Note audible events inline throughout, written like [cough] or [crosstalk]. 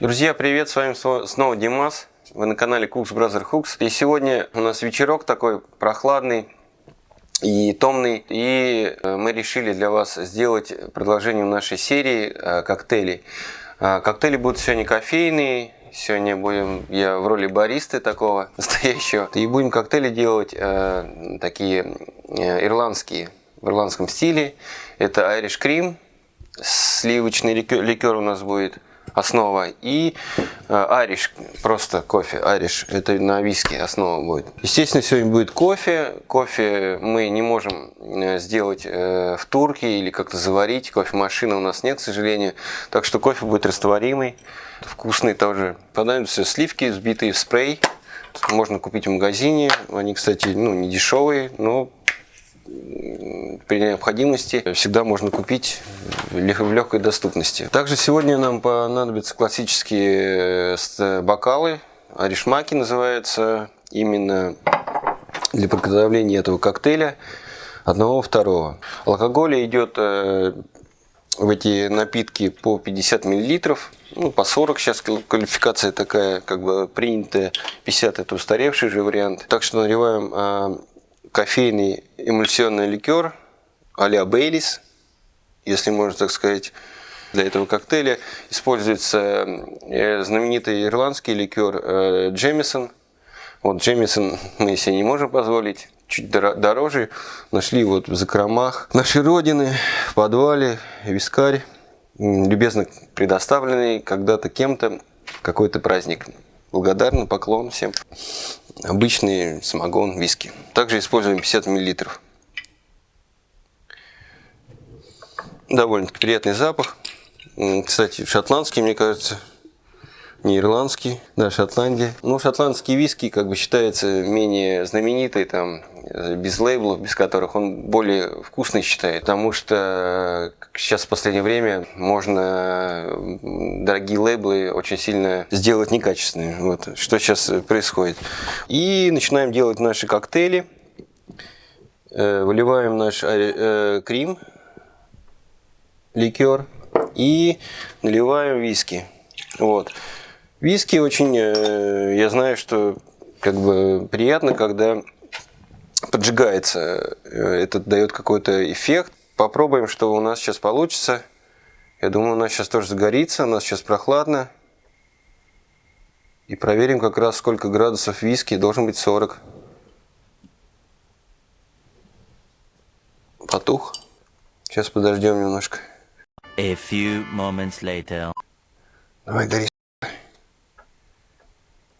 Друзья, привет! С вами снова Димас. Вы на канале Cooks Brother Hooks. И сегодня у нас вечерок такой прохладный и томный. И э, мы решили для вас сделать продолжение нашей серии э, коктейлей. Э, коктейли будут сегодня кофейные. Сегодня будем я в роли баристы такого [laughs] настоящего. И будем коктейли делать такие ирландские, в ирландском стиле. Это Irish Cream. Сливочный ликер у нас будет основа. И ариш, просто кофе, ариш, это на виски основа будет. Естественно, сегодня будет кофе. Кофе мы не можем э, сделать э, в турке или как-то заварить. Кофемашины у нас нет, к сожалению. Так что кофе будет растворимый, вкусный тоже. Понадобятся сливки, взбитые в спрей. Можно купить в магазине. Они, кстати, ну, не дешевые, но при необходимости всегда можно купить в легкой доступности. Также сегодня нам понадобятся классические э, бокалы, аришмаки называется, именно для приготовления этого коктейля одного второго. Алкоголь идет э, в эти напитки по 50 миллилитров, ну, по 40 сейчас квалификация такая, как бы принятая, 50 это устаревший же вариант. Так что наливаем кофейный эмульсионный ликер а-ля Бейлис, если можно так сказать. Для этого коктейля используется э, знаменитый ирландский ликер э, Джемисон. Вот Джемисон мы себе не можем позволить, чуть дороже. Нашли вот в закромах нашей родины, в подвале, вискарь, любезно предоставленный когда-то кем-то какой-то праздник. Благодарный поклон всем. Обычный самогон, виски. Также используем 50 миллилитров. Довольно приятный запах. Кстати, шотландский, мне кажется, не ирландский, да, Шотландия. Ну, шотландский виски как бы считается менее знаменитый, там, без лейблов, без которых он более вкусный считает, потому что сейчас в последнее время можно дорогие лейблы очень сильно сделать некачественными. Вот, что сейчас происходит. И начинаем делать наши коктейли. Э, выливаем наш э, крем, ликер и наливаем виски. Вот. Виски очень, э, я знаю, что как бы приятно, когда поджигается. Э, это дает какой-то эффект. Попробуем, что у нас сейчас получится. Я думаю, у нас сейчас тоже загорится, у нас сейчас прохладно. И проверим как раз, сколько градусов виски. Должен быть 40. Потух. Сейчас подождем немножко. A few moments later. Давай, гори.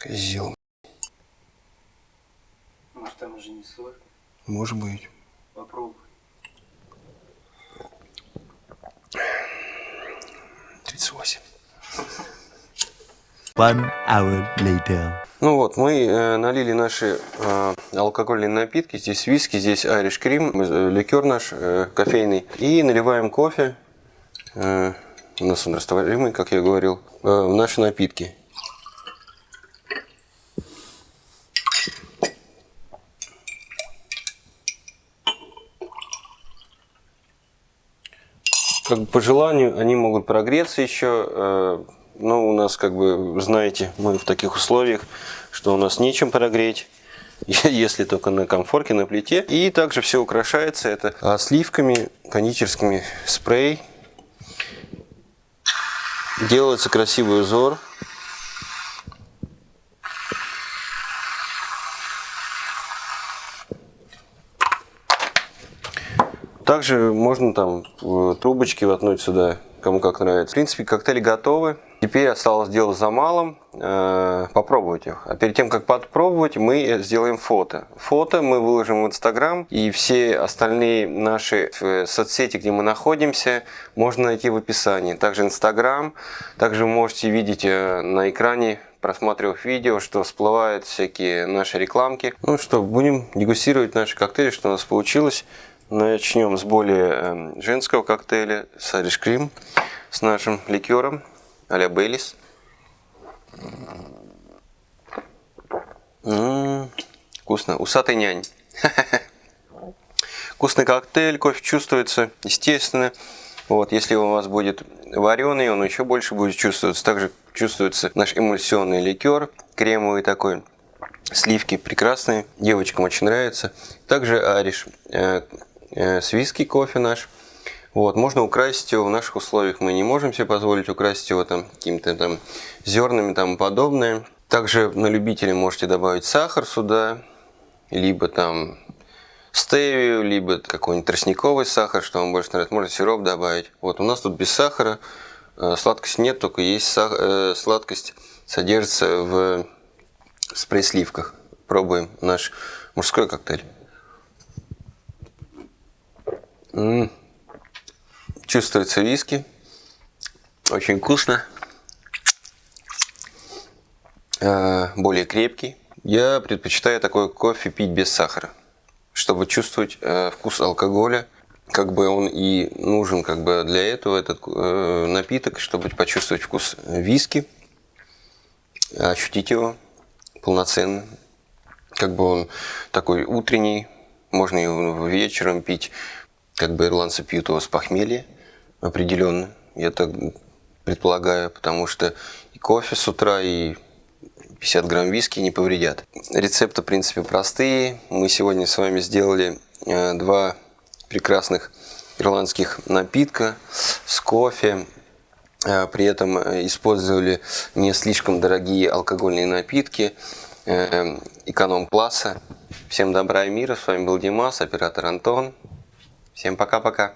Козел. Может там уже не соль? Может быть. Попробуй. 38. One hour later. Ну вот, мы э, налили наши э, алкогольные напитки. Здесь виски, здесь Irish Cream, э, ликер наш э, кофейный. И наливаем кофе. Э, у нас он растворимый, как я говорил, э, в наши напитки. как бы по желанию они могут прогреться еще. Э, но у нас, как бы, знаете, мы в таких условиях, что у нас нечем прогреть [laughs] если только на комфорке, на плите. И также все украшается это сливками, кондитерскими спрей. Делается красивый узор. Также можно там трубочки воткнуть сюда, кому как нравится. В принципе, коктейли готовы. Теперь осталось дело за малым, э, попробовать их. А перед тем, как попробовать, мы сделаем фото. Фото мы выложим в Инстаграм, и все остальные наши э, соцсети, где мы находимся, можно найти в описании. Также Инстаграм, также вы можете видеть э, на экране просматривав видео, что всплывают всякие наши рекламки. Ну что, будем дегустировать наши коктейли, что у нас получилось. Начнем с более эм, женского коктейля, с Cream, с нашим ликером а-ля Бейлис. Вкусно. Усатый нянь. [laughs] Вкусный коктейль, кофе чувствуется, естественно. Вот, если у вас будет вареный, он еще больше будет чувствоваться. Также чувствуется наш эмульсионный ликер, кремовый такой. Сливки прекрасные, девочкам очень нравится. Также ариш э, э, с виски кофе наш. Вот, можно украсить его в наших условиях. Мы не можем себе позволить украсить его там какими-то там зернами там подобное. Также на любителя можете добавить сахар сюда, либо там стевию, либо какой-нибудь тростниковый сахар, что вам больше нравится. Можно сироп добавить. Вот у нас тут без сахара, э, сладкости нет, только есть сах... э, сладкость содержится в спрей-сливках. Пробуем наш мужской коктейль. М -м. Чувствуется виски. Очень вкусно. Э, более крепкий. Я предпочитаю такой кофе пить без сахара, чтобы чувствовать э, вкус алкоголя. Как бы он и нужен как бы для этого этот э, напиток, чтобы почувствовать вкус виски, ощутить его полноценно. Как бы он такой утренний, можно его вечером пить, как бы ирландцы пьют его с похмелья определенно. Я так предполагаю, потому что и кофе с утра, и 50 грамм виски не повредят. Рецепты, в принципе, простые. Мы сегодня с вами сделали э, два прекрасных ирландских напитка с кофе. Э, при этом э, использовали не слишком дорогие алкогольные напитки эконом-класса. Всем добра и мира. С вами был Димас, оператор Антон. Всем пока-пока.